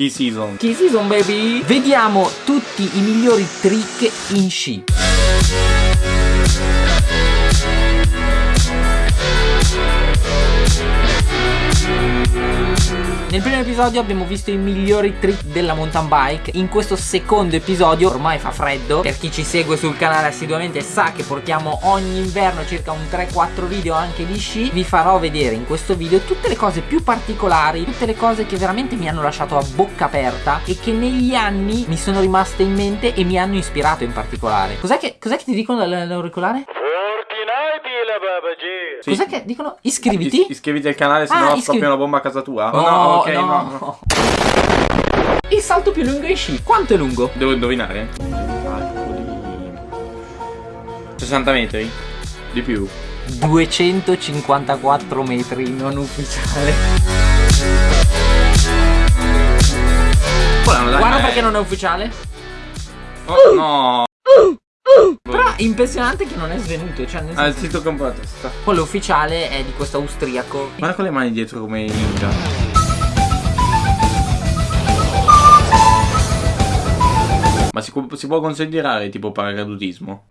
Key season. Key season baby! Vediamo tutti i migliori trick in sci. Nel primo episodio abbiamo visto i migliori trick della mountain bike. In questo secondo episodio ormai fa freddo. Per chi ci segue sul canale assiduamente sa che portiamo ogni inverno circa un 3-4 video anche di sci. Vi farò vedere in questo video tutte le cose più particolari Tutte le cose che veramente mi hanno lasciato a bocca aperta E che negli anni mi sono rimaste in mente e mi hanno ispirato in particolare. Cos'è che, cos'è che ti dicono dall'auricolare? Sì. Cos'è che dicono? Iscriviti? Is- iscriviti al canale se Ah, no scoppia una bomba a casa tua. No, Oh, ok, no. no. no. Il salto più lungo in sci Quanto è lungo? Devo indovinare? Calcoli. 60 metri? Di più. 254 metri non ufficiale Guarda dai. perché non è ufficiale Oh, no. Impressionante che non è svenuto Cioè nel Ah, il sito con la testa. Quello ufficiale è di questo austriaco Guarda con le mani dietro come ninja. Ma si, si può considerare tipo paracadutismo?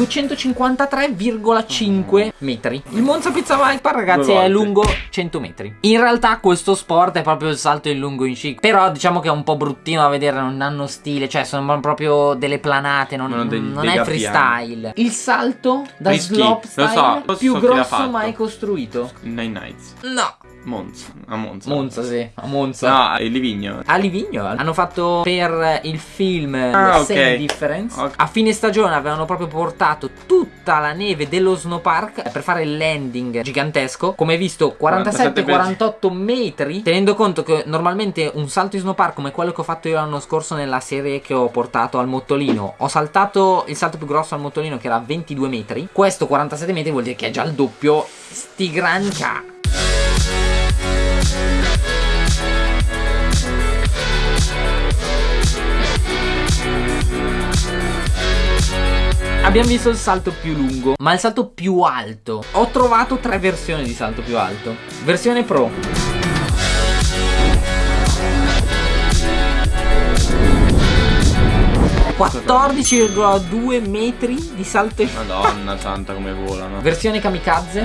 253,5 metri. Il Monza Pizza Viper ragazzi è lungo 100 metri. In realtà questo sport è proprio il salto in lungo in sci Però diciamo che è un po' bruttino da vedere Non hanno stile Cioè sono proprio delle planate Non, Sono dei- non è freestyle. Il salto da Rischi, slope lo style so, Più grosso mai costruito? Nine Nights. No Monza. A Monza. Monza sì A Monza No, il Livigno. A Livigno hanno fatto per il film Ah, The ok. Same Difference Ok. A fine stagione avevano proprio portato tutta la neve dello snowpark per fare il landing gigantesco Come hai visto 47-48 metri Tenendo conto che normalmente un salto in snowpark come quello che ho fatto io l'anno scorso nella serie che ho portato al Mottolino Ho saltato il salto più grosso al Mottolino che era 22 metri Questo 47 metri vuol dire che è già il doppio Sti gran Abbiamo visto il salto più lungo, ma il salto più alto. Ho trovato tre versioni di salto più alto. Versione pro. ...14,2 metri di salto in... Madonna santa come volano. Versione kamikaze.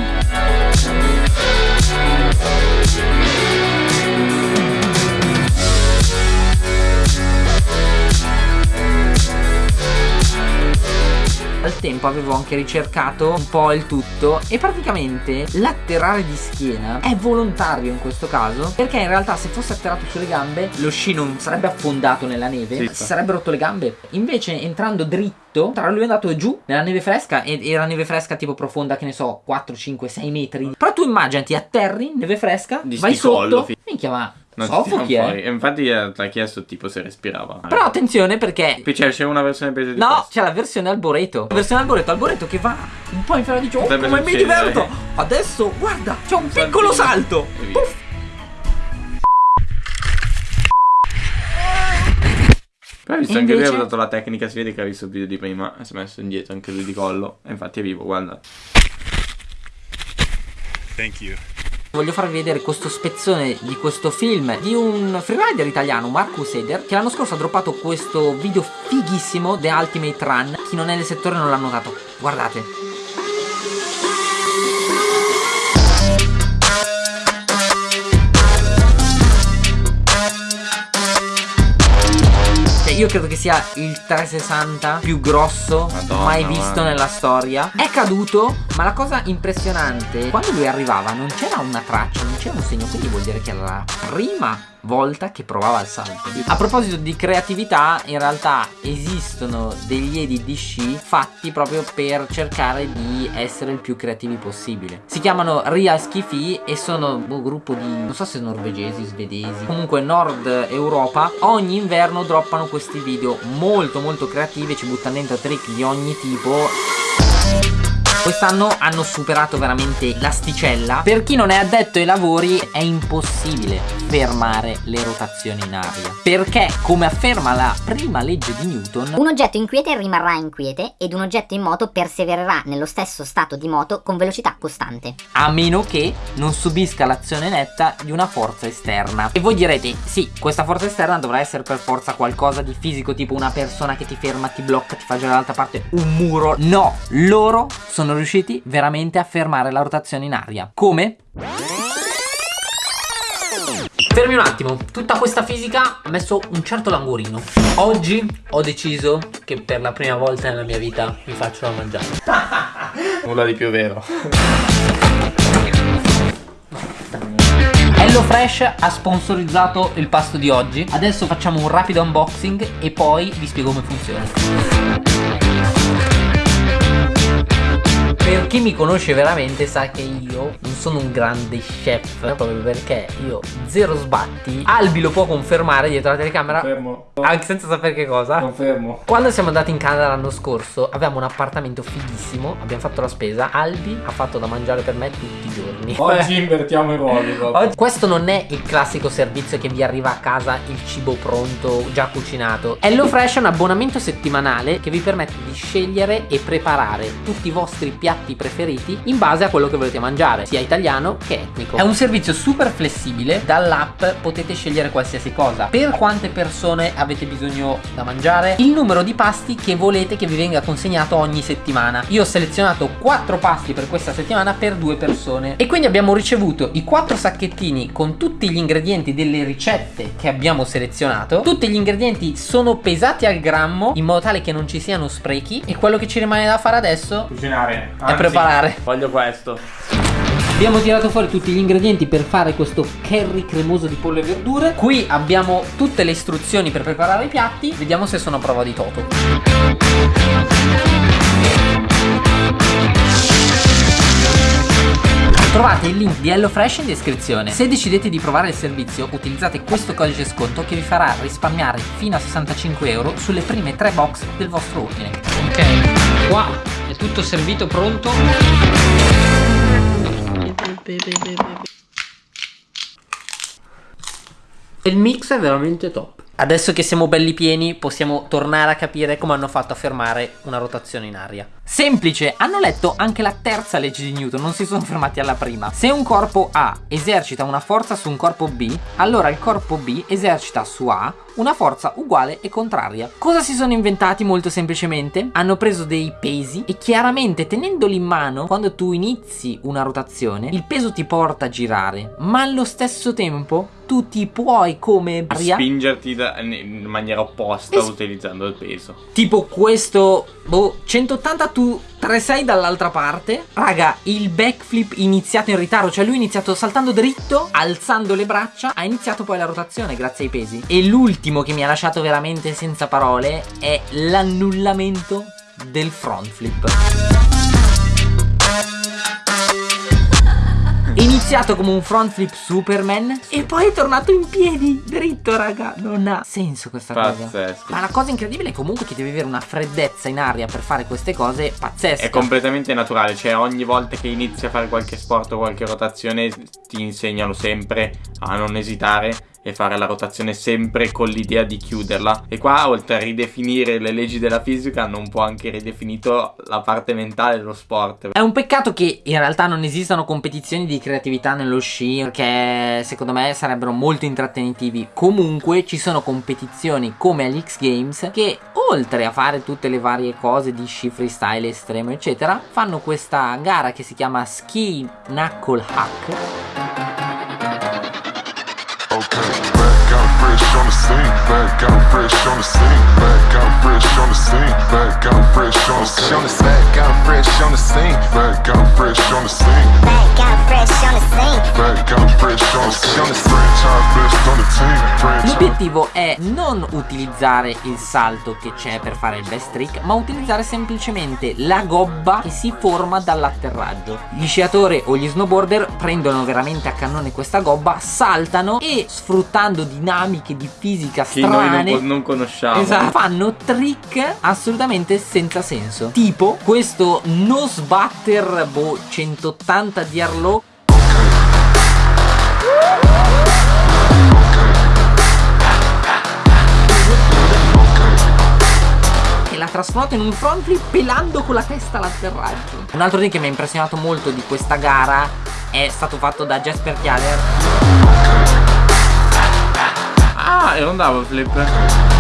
Al tempo avevo anche ricercato un po' il tutto e praticamente l'atterrare di schiena è volontario in questo caso perché in realtà se fosse atterrato sulle gambe lo sci non sarebbe affondato nella neve, Sì. si sarebbe rotto le gambe. Invece entrando dritto, tra lui è andato giù nella neve fresca ed era neve fresca tipo profonda che ne so 4, 5, 6 metri. Però tu immaginati atterri, neve fresca, Di vai sotto, minchia ma Non tirano eh. fuori. E infatti ti ha chiesto tipo se respirava. Però attenzione perché Poi c'è una versione peggio di No, c'è la versione Alboreto. La versione Alboreto, Alboreto che va un po' in fretta dice, oh, come mi succedere." diverto. Adesso, guarda, c'è un piccolo salto. Puff. Però ha visto E anche lui ha invece- usato la tecnica, si vede che ha visto il video di prima e si è messo indietro anche lui di collo. E infatti è vivo, guarda. Thank you. Voglio farvi vedere questo spezzone di questo film di un freerider italiano, Marcus Eder, che l'anno scorso ha droppato questo video fighissimo, The Ultimate Run. Chi non è nel settore non l'ha notato. Guardate. Cioè, io credo che sia il 360 più grosso Madonna, mai visto guarda. nella storia. È caduto, ma la cosa impressionante, quando lui arrivava non c'era una traccia, non c'era un segno, quindi vuol dire che era la prima volta che provava il salto. A proposito di creatività, in realtà esistono degli edit di sci fatti proprio per cercare di essere il più creativi possibile. Si chiamano Real Skifi e sono un gruppo di non so se norvegesi, svedesi, comunque Nord Europa. Ogni inverno droppano questi video molto molto creativi, ci buttano dentro trick di ogni tipo. Quest'anno hanno superato veramente l'asticella. Per chi non è addetto ai lavori è impossibile fermare le rotazioni in aria. Perché, come afferma la prima legge di Newton, Un oggetto inquiete rimarrà inquiete ed un oggetto in moto persevererà nello stesso stato di moto con velocità costante. a meno che non subisca l'azione netta di una forza esterna. E voi direte, sì, questa forza esterna dovrà essere per forza qualcosa di fisico, tipo una persona che ti ferma, ti blocca, ti fa girare dall'altra parte, un muro. No, loro sono riusciti veramente a fermare la rotazione in aria. Come? Fermi un attimo, tutta questa fisica ha messo un certo languorino. Oggi ho deciso che per la prima volta nella mia vita mi faccio da mangiare. Nulla di più vero. HelloFresh ha sponsorizzato il pasto di oggi. Adesso facciamo un rapido unboxing e poi vi spiego come funziona. Per chi mi conosce veramente sa che io non sono un grande chef proprio perché io zero sbatti. Albi lo può confermare dietro la telecamera Confermo. anche senza sapere che cosa. Confermo. Quando siamo andati in Canada l'anno scorso avevamo un appartamento fighissimo, abbiamo fatto la spesa, Albi ha fatto da mangiare per me tutti i giorni. Oggi invertiamo i ruoli. Oggi- Questo non è il classico servizio che vi arriva a casa il cibo pronto, già cucinato. HelloFresh è un abbonamento settimanale che vi permette di scegliere e preparare tutti i vostri piatti preferiti in base a quello che volete mangiare, sia italiano che etnico. È un servizio super flessibile, dall'app potete scegliere qualsiasi cosa. Per quante persone avete bisogno da mangiare? Il numero di pasti che volete che vi venga consegnato ogni settimana. Io ho selezionato 4 pasti per questa settimana per due persone e quindi abbiamo ricevuto i 4 sacchettini con tutti gli ingredienti delle ricette che abbiamo selezionato. Tutti gli ingredienti sono pesati al grammo in modo tale che non ci siano sprechi e quello che ci rimane da fare adesso Cucinare. È preparare. Voglio questo. Abbiamo tirato fuori tutti gli ingredienti per fare questo curry cremoso di pollo e verdure. Qui abbiamo tutte le istruzioni per preparare i piatti. Vediamo se sono a prova di toto. Trovate il link di HelloFresh in descrizione. Se decidete di provare il servizio, utilizzate questo codice sconto che vi farà risparmiare fino a 65 euro sulle prime tre box del vostro ordine. Ok, qua è tutto servito, pronto. Il mix è veramente top. Adesso che siamo belli pieni, possiamo tornare a capire come hanno fatto a fermare una rotazione in aria. Semplice, hanno letto anche la terza legge di Newton, non si sono fermati alla prima. Se un corpo A esercita una forza su un corpo B, allora il corpo B esercita su A una forza uguale e contraria. Cosa si sono inventati molto semplicemente? Hanno preso dei pesi e chiaramente tenendoli in mano, quando tu inizi una rotazione, il peso ti porta a girare, ma allo stesso tempo tu ti puoi come aria Spingerti da- in maniera opposta Es- utilizzando il peso. tipo questo boh 180 tu 36 dall'altra parte raga il backflip iniziato in ritardo cioè lui è iniziato saltando dritto alzando le braccia ha iniziato poi la rotazione grazie ai pesi e l'ultimo che mi ha lasciato veramente senza parole è l'annullamento del front flip È iniziato come un front flip Superman e poi è tornato in piedi, dritto, raga. Non ha senso questa cosa. Pazzesco. Ma la cosa incredibile è comunque che devi avere una freddezza in aria per fare queste cose pazzesche. È completamente naturale, cioè ogni volta che inizi a fare qualche sport o qualche rotazione ti insegnano sempre a non esitare e fare la rotazione sempre con l'idea di chiuderla. E qua oltre a ridefinire le leggi della fisica hanno un po' anche ridefinito la parte mentale dello sport. È un peccato che in realtà non esistano competizioni di creatività nello sci, perché secondo me sarebbero molto intrattenitivi. Comunque ci sono competizioni come agli X Games che oltre a fare tutte le varie cose di sci freestyle estremo eccetera, fanno questa gara che si chiama Ski Knuckle Hack back out fresh on the scene, back out fresh on the scene, back out fresh on the scene, back out fresh on the scene, back out fresh on the scene, Back out fresh on the scene. back out fresh on the scene, franchise best on the team. L'obiettivo è non utilizzare il salto che c'è per fare il best trick, ma utilizzare semplicemente la gobba che si forma dall'atterraggio. Gli sciatori o gli snowboarder prendono veramente a cannone questa gobba, saltano e sfruttando dinamiche di di fisica Che noi strane. non, non conosciamo. Esatto, fanno trick assolutamente senza senso. Tipo questo no sbatter boh 180 di Arlo trasformato in un front flip pelando con la testa l'atterraggio. Un altro thing che mi ha impressionato molto di questa gara è stato fatto da Jasper Chialer Ah, era un double flip. Aspetta, ma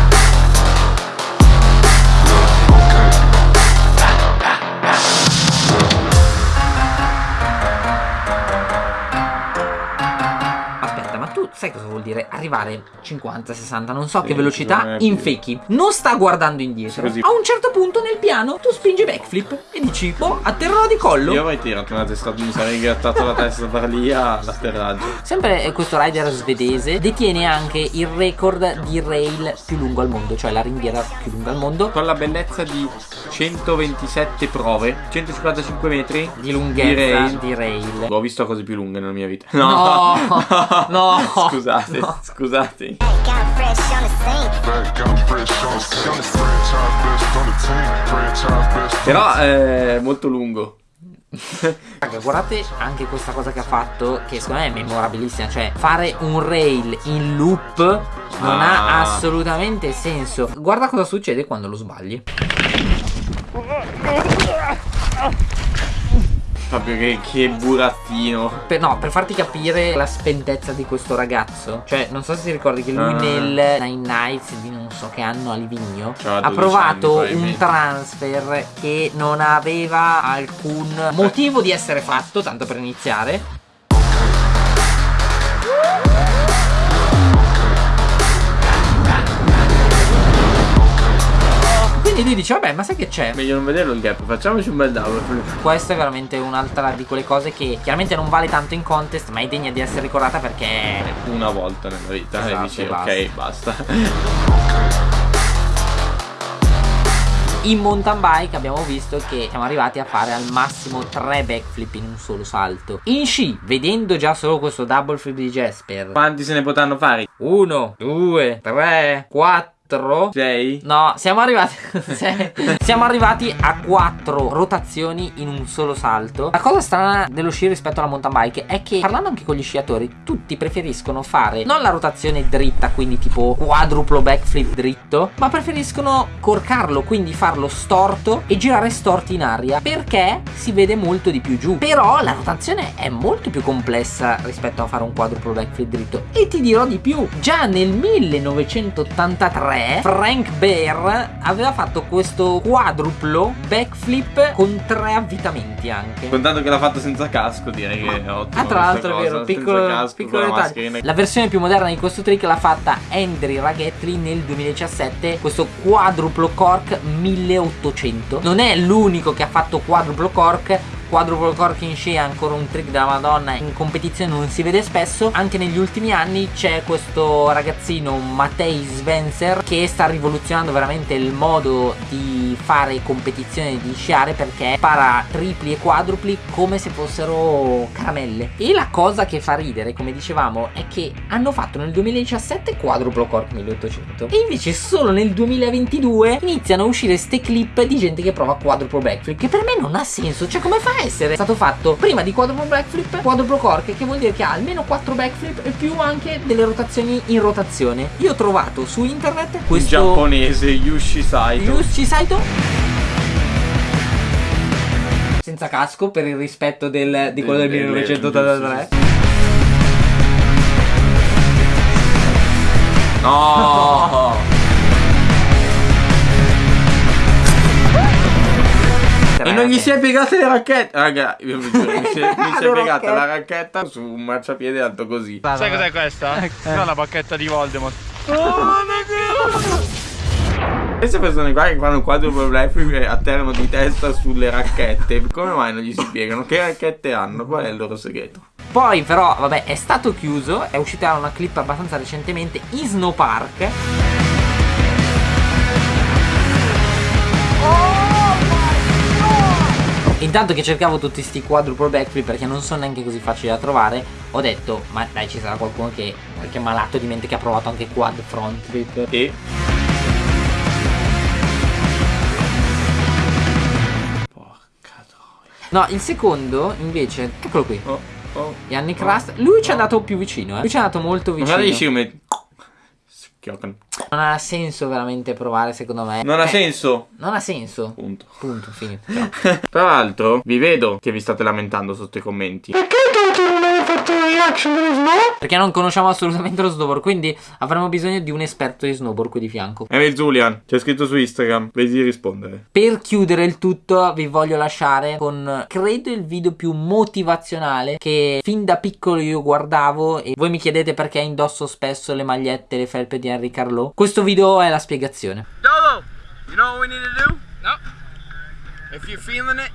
sai cosa vuol dire arrivare 50, 60, non so Sì, che velocità in fakie? Non sta guardando indietro. Così. A un certo punto nel piano tu spingi backflip e dici, boh, atterrò di collo. Io avrei tirato una testa, mi sarei grattato la testa da lì all'atterraggio. Sempre eh, questo rider svedese detiene anche il record di rail più lungo al mondo, cioè la ringhiera più lunga al mondo. Con la bellezza di 127 prove, 155 metri Di lunghezza rail. di rail. Ho visto cose più lunghe nella mia vita. No, no. Scusate, No. scusate. Best on Però è molto lungo. Raga, guardate anche questa cosa che ha fatto, che secondo me è memorabilissima. Cioè, fare un rail in loop non ha Ah. assolutamente senso. Guarda cosa succede quando lo sbagli. Proprio che, che burattino. Per, no, per farti capire la spentezza di questo ragazzo. Cioè, non so se ti ricordi che lui Ah. nel Nine Nights di non so che anno a Livigno C'aveva ha 12 provato anni, un transfer che non aveva alcun motivo di essere fatto, tanto per iniziare. Quindi lui dice, vabbè, ma sai che c'è? Meglio non vederlo il gap, facciamoci un bel double flip. Questa è veramente un'altra di quelle cose che chiaramente non vale tanto in contest, ma è degna di essere ricordata perché Una volta nella vita Esatto, e dici e ok, basta. in mountain bike abbiamo visto che siamo arrivati a fare al massimo 3 backflip in un solo salto. In sci, vedendo già solo questo double flip di Jasper, Quanti se ne potranno fare? 1, 2, 3, 4. 6? No, siamo arrivati. siamo arrivati a 4 rotazioni in un solo salto. La cosa strana dello sci rispetto alla mountain bike è che, parlando anche con gli sciatori, tutti preferiscono fare non la rotazione dritta, quindi tipo quadruplo backflip dritto, ma preferiscono corcarlo, quindi farlo storto e girare storti in aria perché si vede molto di più giù. Però la rotazione è molto più complessa rispetto a fare un quadruplo backflip dritto. E ti dirò di più: già nel 1983 Frank Bear aveva fatto questo quadruplo backflip con tre avvitamenti anche. Contando che l'ha fatto senza casco, direi che è ottimo. Ah, tra l'altro è vero, piccolo, casco, piccolo dettaglio. La versione più moderna di questo trick l'ha fatta Andri Raghetri nel 2017, questo quadruplo cork 1800. Non è l'unico che ha fatto quadruplo cork. Quadruplo cork in sci è ancora un trick della Madonna, in competizione non si vede spesso. Anche negli ultimi anni c'è questo ragazzino Matei Svenser che sta rivoluzionando veramente il modo di fare competizione di sciare perché para tripli e quadrupli come se fossero caramelle. E la cosa che fa ridere, come dicevamo, è che hanno fatto nel 2017 quadruplo cork 1800 e invece solo nel 2022 iniziano a uscire ste clip di gente che prova quadruplo backflip che per me non ha senso. Cioè come fa a essere stato fatto prima di quadruplo backflip quadruplo cork che vuol dire che ha almeno 4 backflip e più anche delle rotazioni in rotazione. Io ho trovato su internet questo giapponese Yushi Saito. Yushi Saito senza casco per il rispetto del- di quello del Del- del- 1983 No! E non gli si è piegate le racchette. Raga, io vi giuro, mi si è, mi si è piegata la racchetta su un marciapiede alto così. Sai cos'è questa? Non la bacchetta di Voldemort. Queste persone qua che fanno quadruplo backflip e atterrano di testa sulle racchette, come mai non gli si piegano? Che racchette hanno? Qual è il loro segreto? Poi però vabbè è stato chiuso È uscita una clip abbastanza recentemente In Snow Park Intanto che cercavo tutti sti quadruple backflip perché non sono neanche così facili da trovare, ho detto, ma dai ci sarà qualcuno che, qualche malato di mente che ha provato anche quad front flip. E Porca troia. No, il secondo invece, eccolo qui. Oh, oh. Yannick Rust, lui ci è andato più vicino, eh. Lui ci è andato molto vicino. Guarda dici come schioccano. Non ha senso veramente provare, secondo me. Non ha Eh, senso. Non ha senso. Punto. Punto, finito. Tra l'altro, vi vedo che vi state lamentando sotto i commenti. Perché non conosciamo assolutamente lo snowboard, quindi avremo bisogno di un esperto di snowboard qui di fianco. Emil Julian, c'è scritto su Instagram, vedi di rispondere. Per chiudere il tutto vi voglio lasciare con credo il video più motivazionale che fin da piccolo io guardavo e voi mi chiedete perché indosso spesso le magliette e le felpe di Henry Carlot. Questo video è la spiegazione. Dolo, you know what we need to do? No. If you're feeling it,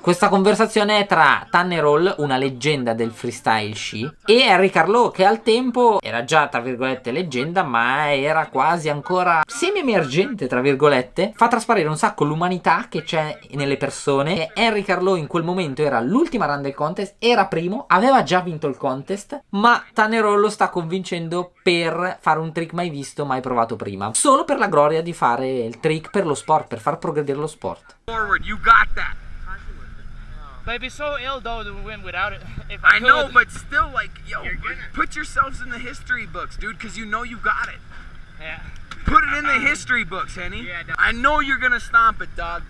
Questa conversazione è tra Tanner Hall, una leggenda del freestyle sci, e Henry Carlot, che al tempo era già, tra virgolette, leggenda, ma era quasi ancora semi-emergente, tra virgolette. Fa trasparire un sacco l'umanità che c'è nelle persone. E Henry Carlot in quel momento era l'ultima run del contest, era primo, aveva già vinto il contest, ma Tanner Hall lo sta convincendo per fare un trick mai visto, mai provato prima. Solo per la gloria di fare il trick per lo sport, per far progredire lo sport. Forward, you got that. But it'd be so ill though to win without it. If I, I know, but still, like, yo, put yourselves in the history books, dude, because you know you got it. Yeah. Put it in the um, history books, Henny. Yeah, dog. I know you're gonna stomp it, dog.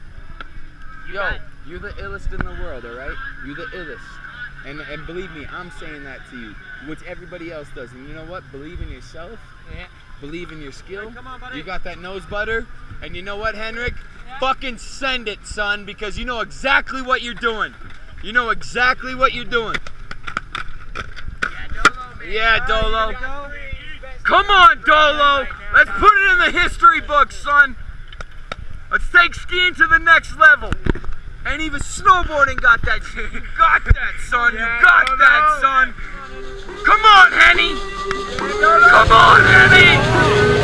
You Yo, got it. you're the illest in the world, all right? You're the illest. And, and believe me, I'm saying that to you, which everybody else does. And you know what? Believe in yourself. Yeah. Believe in your skill. come on. You got that nose butter. And you know what, Henrik? Fucking send it, son, because you know exactly what you're doing. You know exactly what you're doing. Yeah, Dolo. Come on, Dolo. Let's put it in the history books, son. Let's take skiing to the next level. And even snowboarding got that. You got that, son. You got that, son. Come on, Henny. Come on, Henny.